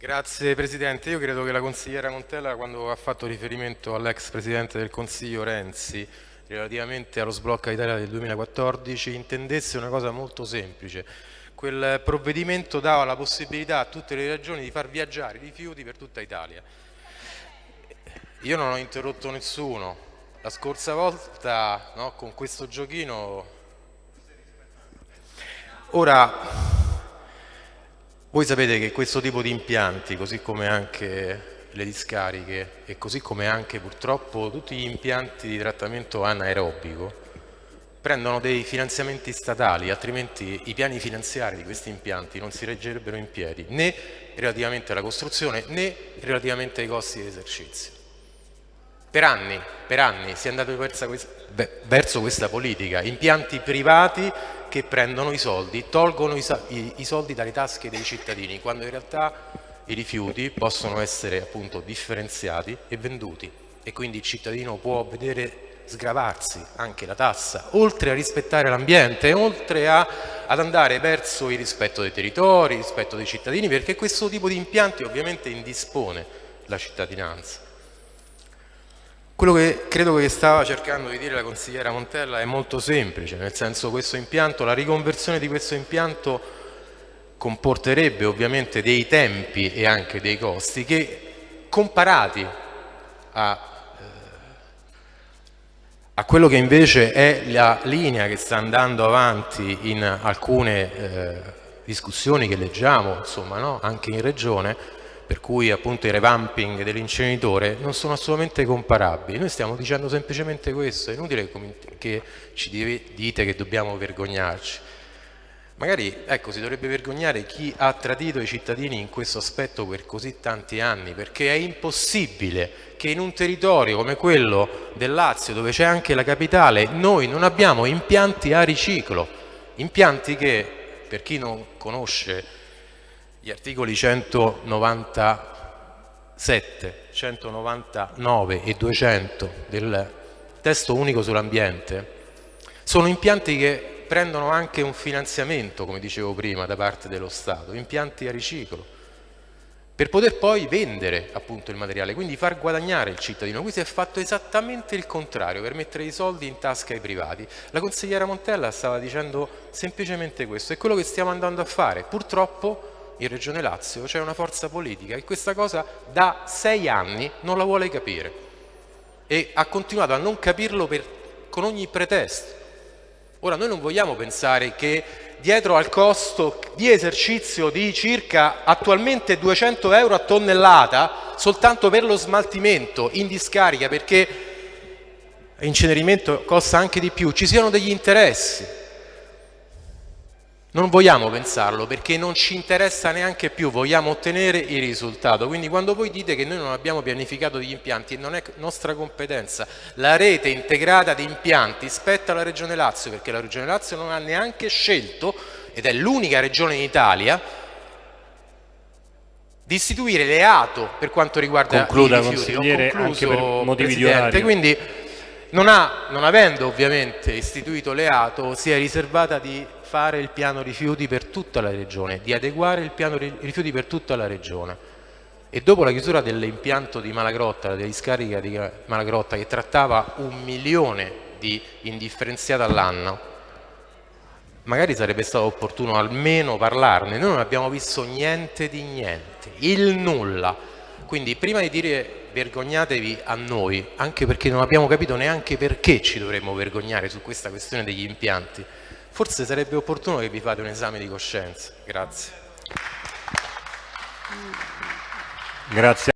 Grazie Presidente, io credo che la consigliera Montella quando ha fatto riferimento all'ex Presidente del Consiglio Renzi relativamente allo sblocco Italia del 2014 intendesse una cosa molto semplice. Quel provvedimento dava la possibilità a tutte le regioni di far viaggiare i rifiuti per tutta Italia. Io non ho interrotto nessuno, la scorsa volta no, con questo giochino... Ora, voi sapete che questo tipo di impianti, così come anche le discariche e così come anche purtroppo tutti gli impianti di trattamento anaerobico prendono dei finanziamenti statali, altrimenti i piani finanziari di questi impianti non si reggerebbero in piedi né relativamente alla costruzione né relativamente ai costi di esercizio. Per anni, per anni si è andato verso questa politica, impianti privati che prendono i soldi, tolgono i, i, i soldi dalle tasche dei cittadini, quando in realtà i rifiuti possono essere appunto differenziati e venduti e quindi il cittadino può vedere sgravarsi anche la tassa, oltre a rispettare l'ambiente, oltre a, ad andare verso il rispetto dei territori, il rispetto dei cittadini, perché questo tipo di impianti ovviamente indispone la cittadinanza. Quello che credo che stava cercando di dire la consigliera Montella è molto semplice, nel senso questo impianto, la riconversione di questo impianto comporterebbe ovviamente dei tempi e anche dei costi che comparati a, eh, a quello che invece è la linea che sta andando avanti in alcune eh, discussioni che leggiamo insomma, no? anche in regione, per cui appunto i revamping dell'inceneritore non sono assolutamente comparabili. Noi stiamo dicendo semplicemente questo, è inutile che ci dite che dobbiamo vergognarci. Magari ecco, si dovrebbe vergognare chi ha tradito i cittadini in questo aspetto per così tanti anni, perché è impossibile che in un territorio come quello del Lazio, dove c'è anche la capitale, noi non abbiamo impianti a riciclo, impianti che, per chi non conosce gli articoli 197, 199 e 200 del testo unico sull'ambiente sono impianti che prendono anche un finanziamento, come dicevo prima, da parte dello Stato, impianti a riciclo, per poter poi vendere appunto il materiale, quindi far guadagnare il cittadino. Qui si è fatto esattamente il contrario, per mettere i soldi in tasca ai privati. La consigliera Montella stava dicendo semplicemente questo, è quello che stiamo andando a fare. Purtroppo in Regione Lazio c'è una forza politica che questa cosa da sei anni non la vuole capire e ha continuato a non capirlo per, con ogni pretesto. Ora noi non vogliamo pensare che dietro al costo di esercizio di circa attualmente 200 euro a tonnellata soltanto per lo smaltimento in discarica perché incenerimento costa anche di più, ci siano degli interessi non vogliamo pensarlo perché non ci interessa neanche più, vogliamo ottenere il risultato. Quindi quando voi dite che noi non abbiamo pianificato degli impianti, non è nostra competenza. La rete integrata di impianti spetta alla Regione Lazio perché la Regione Lazio non ha neanche scelto, ed è l'unica regione in Italia, di istituire le ATO per quanto riguarda Concluda, i rifiuti. consigliere, anche per motivi Presidente. di orario. Quindi non, ha, non avendo ovviamente istituito le ATO, si è riservata di fare il piano rifiuti per tutta la regione, di adeguare il piano rifiuti per tutta la regione. E dopo la chiusura dell'impianto di Malagrotta, della discarica di Malagrotta che trattava un milione di indifferenziati all'anno, magari sarebbe stato opportuno almeno parlarne. Noi non abbiamo visto niente di niente, il nulla. Quindi prima di dire vergognatevi a noi, anche perché non abbiamo capito neanche perché ci dovremmo vergognare su questa questione degli impianti, forse sarebbe opportuno che vi fate un esame di coscienza. Grazie. Grazie.